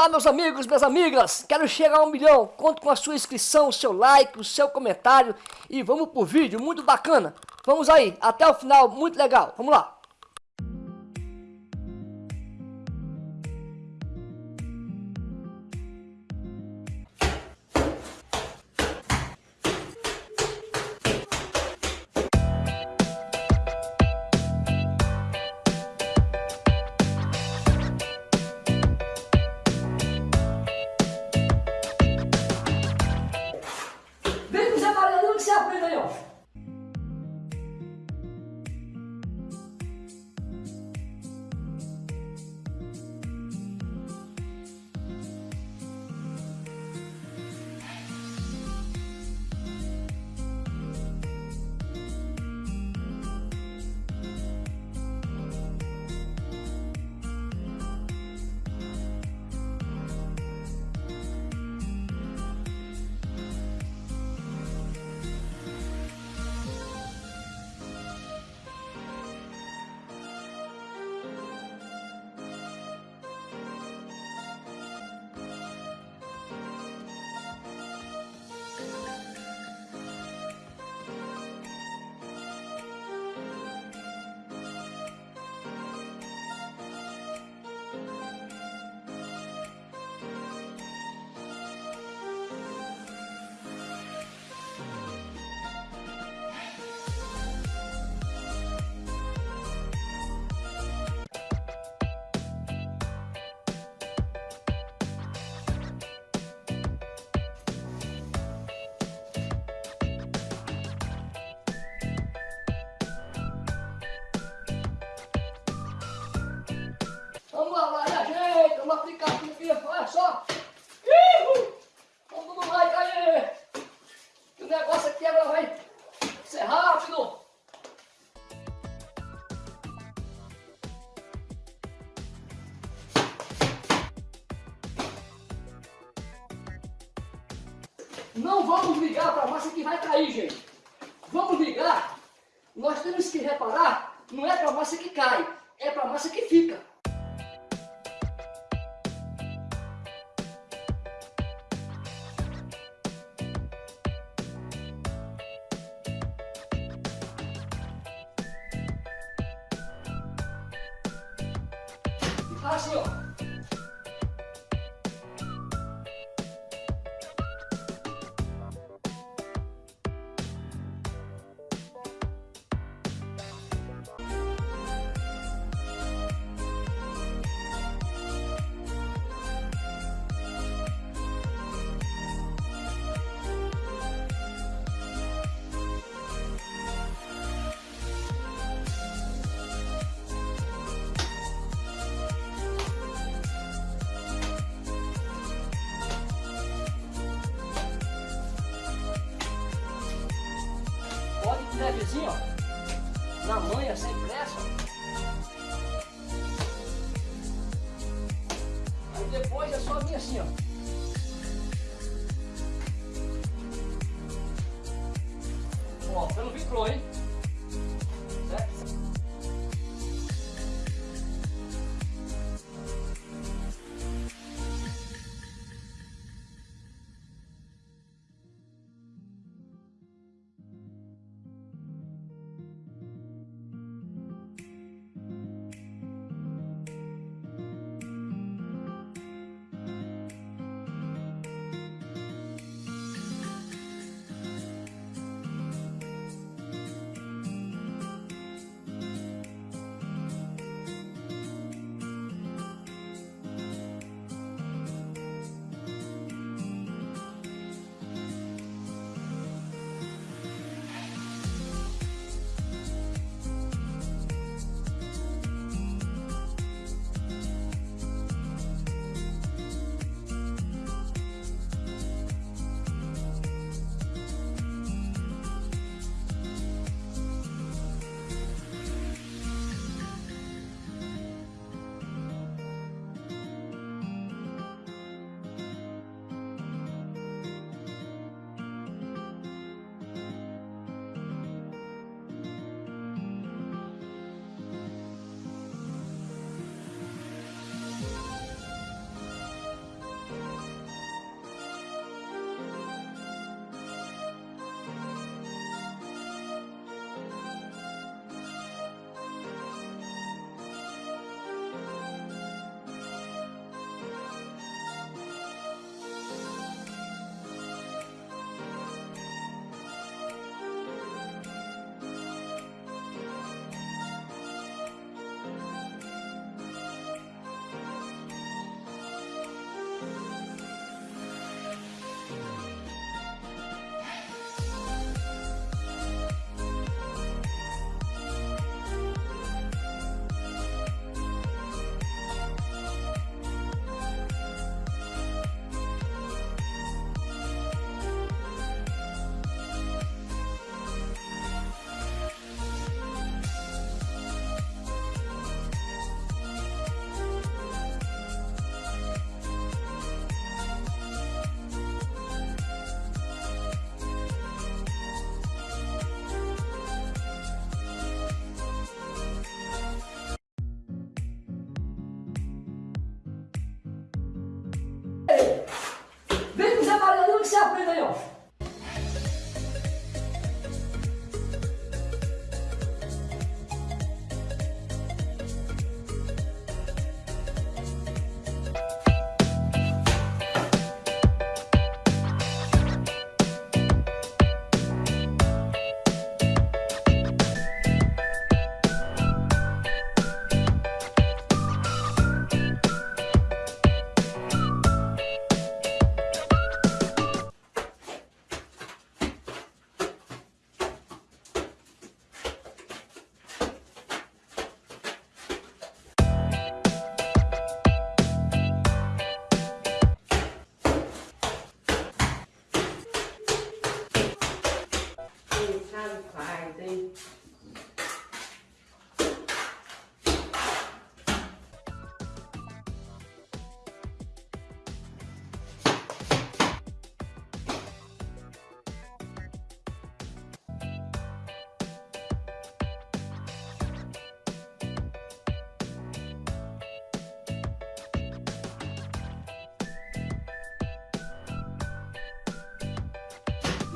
Olá meus amigos, minhas amigas, quero chegar a um milhão, conto com a sua inscrição, o seu like, o seu comentário e vamos pro vídeo, muito bacana. Vamos aí, até o final, muito legal, vamos lá. 下ゃあ、有。Vamos ligar para a massa que vai cair, gente. Vamos ligar. Nós temos que reparar, não é para a massa que cai, é para a massa que fica. assim, ó. Levezinho, ó. Na manha, sem pressa. Aí depois é só vir assim, ó. Ó, pelo vincou, hein? Faz, hein?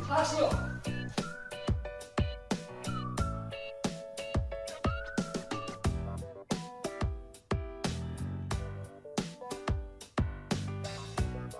Fala assim, ó.